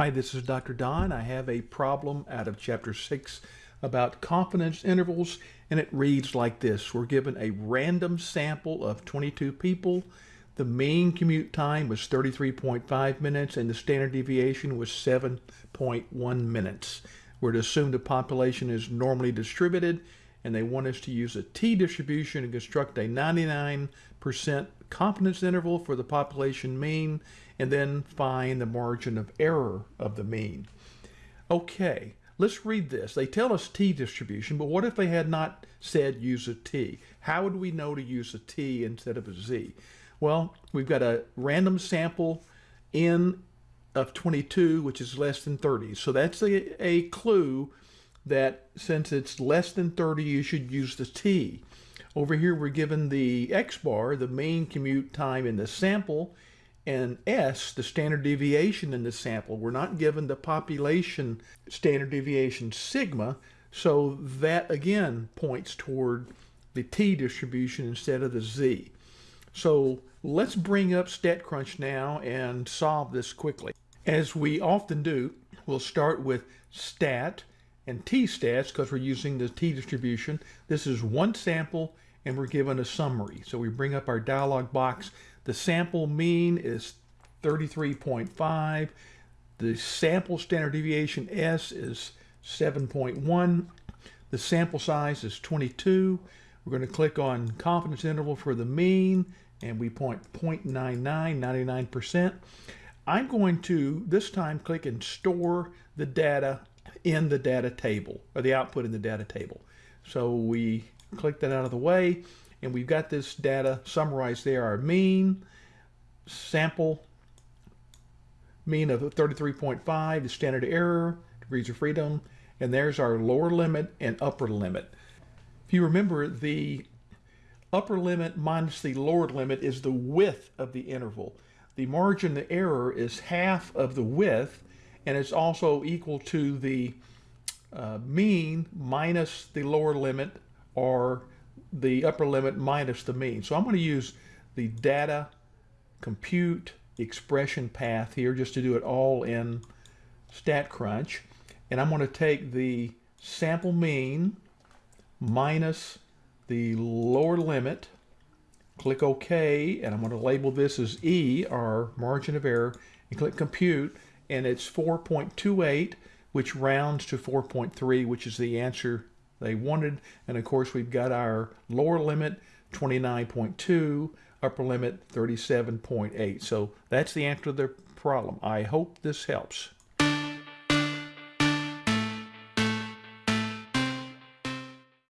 Hi, this is Dr. Don. I have a problem out of chapter 6 about confidence intervals, and it reads like this. We're given a random sample of 22 people. The mean commute time was 33.5 minutes, and the standard deviation was 7.1 minutes. We're to assume the population is normally distributed, and they want us to use a t-distribution and construct a 99% confidence interval for the population mean and then find the margin of error of the mean. Okay, let's read this. They tell us t-distribution, but what if they had not said use a t? How would we know to use a t instead of a z? Well, we've got a random sample n of 22, which is less than 30. So that's a, a clue that since it's less than 30, you should use the t. Over here, we're given the x bar, the mean commute time in the sample, and S, the standard deviation in the sample. We're not given the population standard deviation sigma, so that again points toward the t distribution instead of the z. So let's bring up StatCrunch now and solve this quickly. As we often do, we'll start with stat and t-stats because we're using the t-distribution. This is one sample and we're given a summary. So we bring up our dialog box. The sample mean is 33.5. The sample standard deviation S is 7.1. The sample size is 22. We're going to click on confidence interval for the mean and we point 0.99, 99%. I'm going to this time click and store the data in the data table or the output in the data table. So we click that out of the way and we've got this data summarized there. Our mean sample mean of 33.5 the standard error degrees of freedom and there's our lower limit and upper limit. If you remember the upper limit minus the lower limit is the width of the interval. The margin of error is half of the width and it's also equal to the uh, mean minus the lower limit or the upper limit minus the mean. So I'm going to use the data compute expression path here just to do it all in StatCrunch. And I'm going to take the sample mean minus the lower limit, click OK, and I'm going to label this as E, our margin of error, and click compute, and it's 4.28, which rounds to 4.3, which is the answer they wanted. And of course, we've got our lower limit, 29.2, upper limit, 37.8. So that's the answer to their problem. I hope this helps.